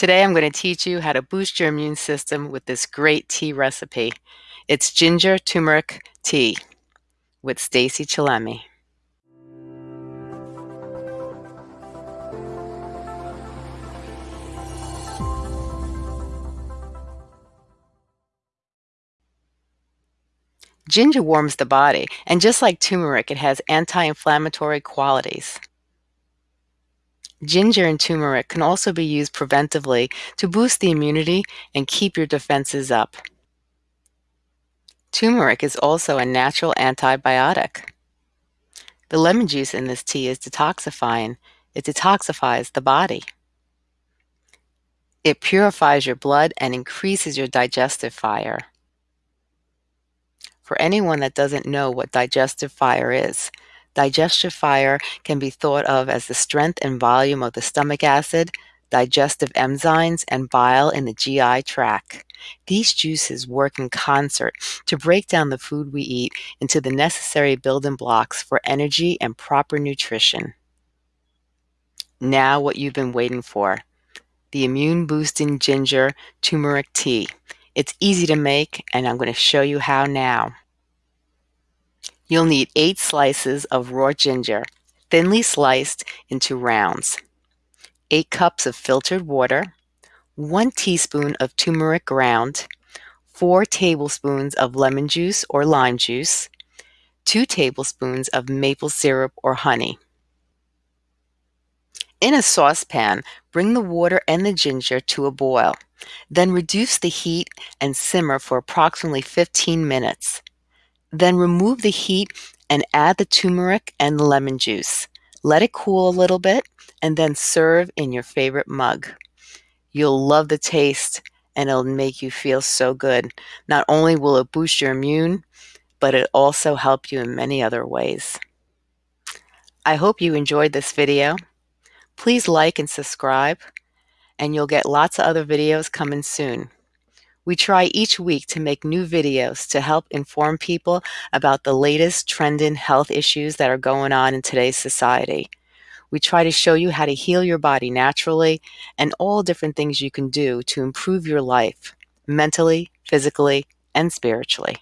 Today I'm going to teach you how to boost your immune system with this great tea recipe. It's ginger turmeric tea with Stacy Chillemi. Ginger warms the body, and just like turmeric, it has anti-inflammatory qualities. Ginger and turmeric can also be used preventively to boost the immunity and keep your defenses up. Turmeric is also a natural antibiotic. The lemon juice in this tea is detoxifying. It detoxifies the body. It purifies your blood and increases your digestive fire. For anyone that doesn't know what digestive fire is, Digestive fire can be thought of as the strength and volume of the stomach acid, digestive enzymes, and bile in the GI tract. These juices work in concert to break down the food we eat into the necessary building blocks for energy and proper nutrition. Now what you've been waiting for. The immune boosting ginger turmeric tea. It's easy to make and I'm going to show you how now. You'll need 8 slices of raw ginger, thinly sliced into rounds, 8 cups of filtered water, 1 teaspoon of turmeric ground, 4 tablespoons of lemon juice or lime juice, 2 tablespoons of maple syrup or honey. In a saucepan, bring the water and the ginger to a boil. Then reduce the heat and simmer for approximately 15 minutes. Then remove the heat and add the turmeric and lemon juice. Let it cool a little bit and then serve in your favorite mug. You'll love the taste and it'll make you feel so good. Not only will it boost your immune, but it also help you in many other ways. I hope you enjoyed this video. Please like and subscribe, and you'll get lots of other videos coming soon. We try each week to make new videos to help inform people about the latest trending health issues that are going on in today's society. We try to show you how to heal your body naturally and all different things you can do to improve your life mentally, physically, and spiritually.